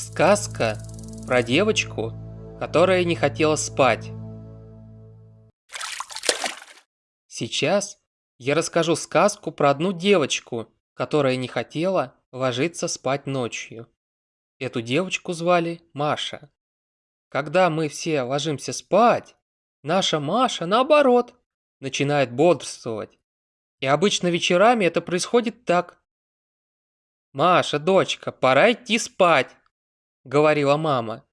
Сказка про девочку, которая не хотела спать. Сейчас я расскажу сказку про одну девочку, которая не хотела ложиться спать ночью. Эту девочку звали Маша. Когда мы все ложимся спать, наша Маша, наоборот, начинает бодрствовать. И обычно вечерами это происходит так. «Маша, дочка, пора идти спать», — говорила мама.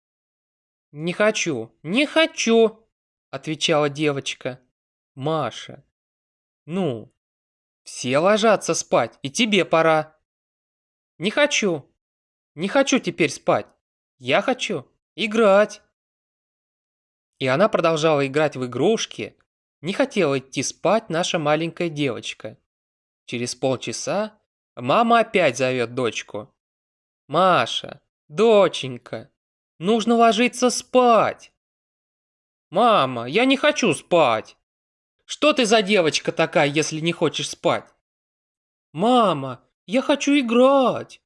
«Не хочу, не хочу», — отвечала девочка. «Маша, ну, все ложатся спать, и тебе пора». «Не хочу, не хочу теперь спать, я хочу играть». И она продолжала играть в игрушки, не хотела идти спать наша маленькая девочка. Через полчаса мама опять зовет дочку. «Маша, доченька, нужно ложиться спать!» «Мама, я не хочу спать!» «Что ты за девочка такая, если не хочешь спать?» «Мама, я хочу играть!»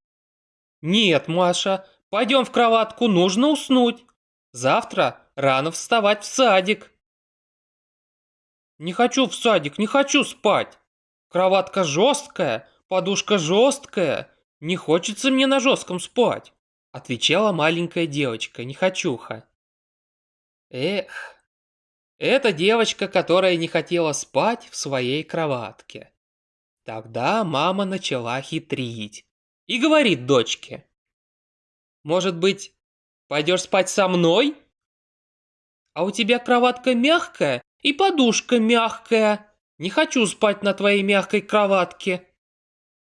«Нет, Маша, пойдем в кроватку, нужно уснуть. Завтра рано вставать в садик». «Не хочу в садик, не хочу спать. Кроватка жесткая, подушка жесткая. Не хочется мне на жестком спать», отвечала маленькая девочка, нехочуха. Эх, это девочка, которая не хотела спать в своей кроватке. Тогда мама начала хитрить и говорит дочке. «Может быть, пойдешь спать со мной? А у тебя кроватка мягкая и подушка мягкая. Не хочу спать на твоей мягкой кроватке.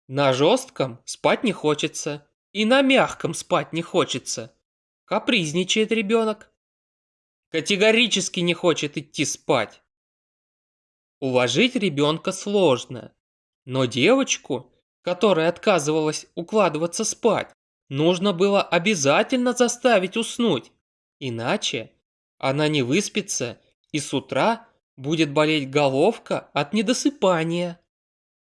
На жестком спать не хочется, и на мягком спать не хочется. Капризничает ребенок. Категорически не хочет идти спать. Уложить ребенка сложно, но девочку, которая отказывалась укладываться спать, нужно было обязательно заставить уснуть, иначе она не выспится и с утра будет болеть головка от недосыпания.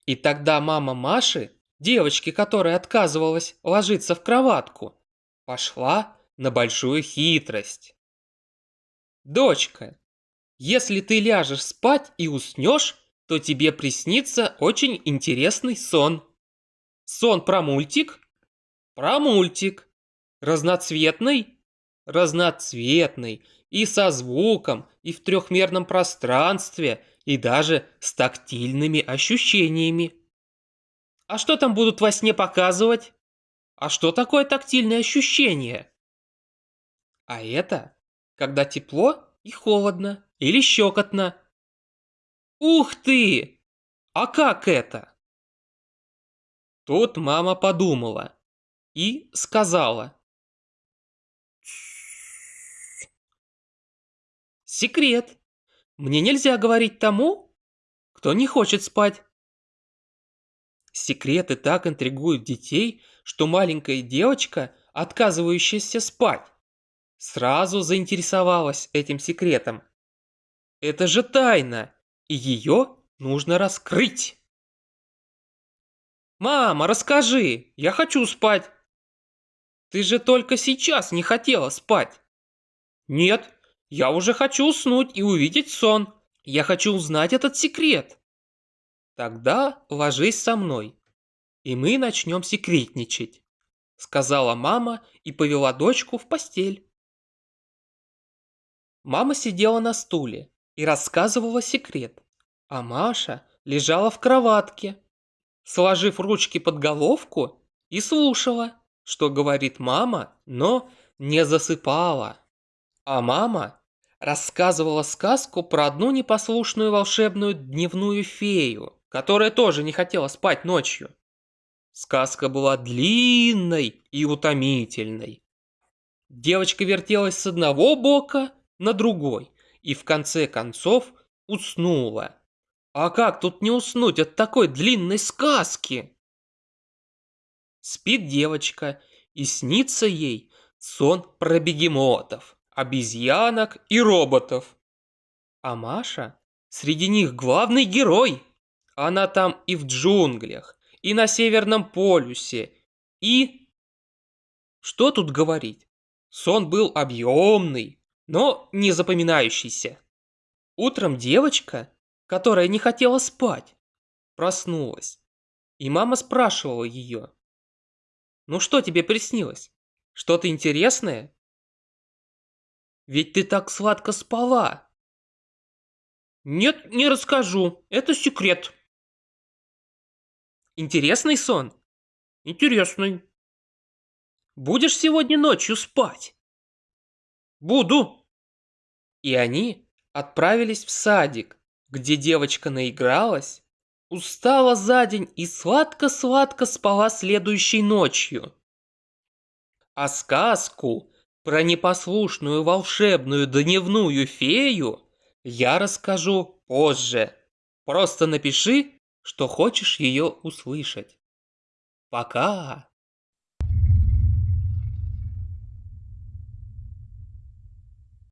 И тогда мама Маши, девочки, которая отказывалась ложиться в кроватку, пошла на большую хитрость. «Дочка, если ты ляжешь спать и уснешь, то тебе приснится очень интересный сон. Сон про мультик? Про мультик. Разноцветный? Разноцветный и со звуком, и в трехмерном пространстве, и даже с тактильными ощущениями. А что там будут во сне показывать? А что такое тактильное ощущение? А это, когда тепло и холодно, или щекотно. Ух ты! А как это? Тут мама подумала и сказала. Секрет. Мне нельзя говорить тому, кто не хочет спать. Секреты так интригуют детей, что маленькая девочка, отказывающаяся спать, сразу заинтересовалась этим секретом. Это же тайна, и ее нужно раскрыть. «Мама, расскажи, я хочу спать!» «Ты же только сейчас не хотела спать!» «Нет, я уже хочу уснуть и увидеть сон. Я хочу узнать этот секрет. Тогда ложись со мной, и мы начнем секретничать, сказала мама и повела дочку в постель. Мама сидела на стуле и рассказывала секрет, а Маша лежала в кроватке, сложив ручки под головку и слушала, что говорит мама, но не засыпала. А мама рассказывала сказку про одну непослушную волшебную дневную фею, которая тоже не хотела спать ночью. Сказка была длинной и утомительной. Девочка вертелась с одного бока на другой и в конце концов уснула. А как тут не уснуть от такой длинной сказки? Спит девочка, и снится ей сон про бегемотов обезьянок и роботов. А Маша среди них главный герой. Она там и в джунглях, и на Северном полюсе, и... Что тут говорить? Сон был объемный, но не запоминающийся. Утром девочка, которая не хотела спать, проснулась. И мама спрашивала ее. «Ну что тебе приснилось? Что-то интересное?» «Ведь ты так сладко спала!» «Нет, не расскажу, это секрет!» «Интересный сон?» «Интересный!» «Будешь сегодня ночью спать?» «Буду!» И они отправились в садик, где девочка наигралась Устала за день и сладко-сладко спала следующей ночью. А сказку про непослушную волшебную дневную фею я расскажу позже. Просто напиши, что хочешь ее услышать. Пока!